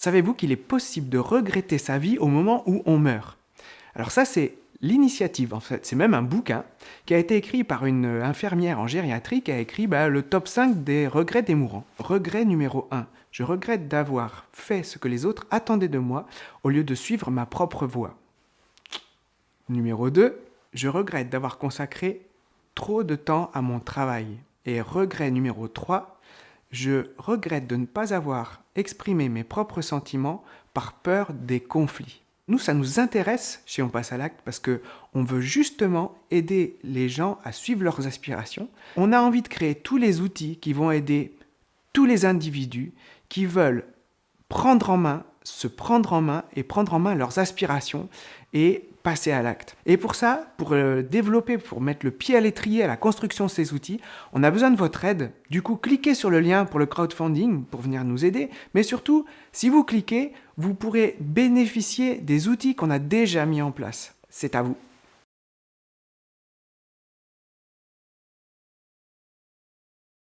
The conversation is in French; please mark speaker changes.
Speaker 1: Savez-vous qu'il est possible de regretter sa vie au moment où on meurt? Alors ça, c'est l'initiative, en fait. C'est même un bouquin qui a été écrit par une infirmière en gériatrie qui a écrit bah, le top 5 des regrets des mourants. Regret numéro 1. Je regrette d'avoir fait ce que les autres attendaient de moi au lieu de suivre ma propre voie. Numéro 2. Je regrette d'avoir consacré trop de temps à mon travail. Et regret numéro 3. Je regrette de ne pas avoir exprimé mes propres sentiments par peur des conflits. Nous, ça nous intéresse chez On passe à l'acte parce que on veut justement aider les gens à suivre leurs aspirations. On a envie de créer tous les outils qui vont aider tous les individus qui veulent prendre en main, se prendre en main et prendre en main leurs aspirations et passer à l'acte. Et pour ça, pour euh, développer, pour mettre le pied à l'étrier à la construction de ces outils, on a besoin de votre aide. Du coup, cliquez sur le lien pour le crowdfunding pour venir nous aider. Mais surtout, si vous cliquez, vous pourrez bénéficier des outils qu'on a déjà mis en place. C'est à vous.